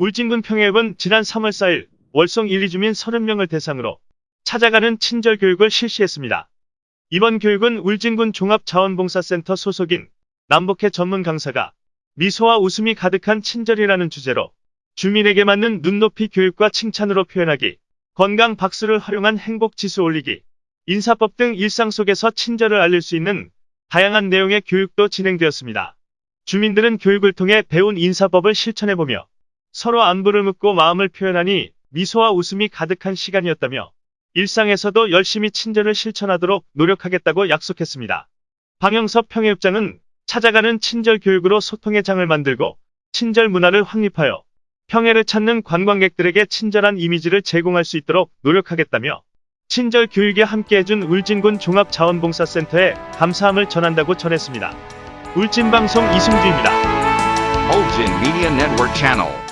울진군 평해읍은 지난 3월 4일 월성 1, 2주민 30명을 대상으로 찾아가는 친절 교육을 실시했습니다. 이번 교육은 울진군 종합자원봉사센터 소속인 남북해 전문 강사가 미소와 웃음이 가득한 친절이라는 주제로 주민에게 맞는 눈높이 교육과 칭찬으로 표현하기, 건강 박수를 활용한 행복 지수 올리기, 인사법 등 일상 속에서 친절을 알릴 수 있는 다양한 내용의 교육도 진행되었습니다. 주민들은 교육을 통해 배운 인사법을 실천해보며 서로 안부를 묻고 마음을 표현하니 미소와 웃음이 가득한 시간이었다며 일상에서도 열심히 친절을 실천하도록 노력하겠다고 약속했습니다. 방영섭 평해읍장은 찾아가는 친절 교육으로 소통의 장을 만들고 친절 문화를 확립하여 평해를 찾는 관광객들에게 친절한 이미지를 제공할 수 있도록 노력하겠다며 친절 교육에 함께해준 울진군 종합자원봉사센터에 감사함을 전한다고 전했습니다. 울진방송 이승주입니다. Ulgin Media Network Channel.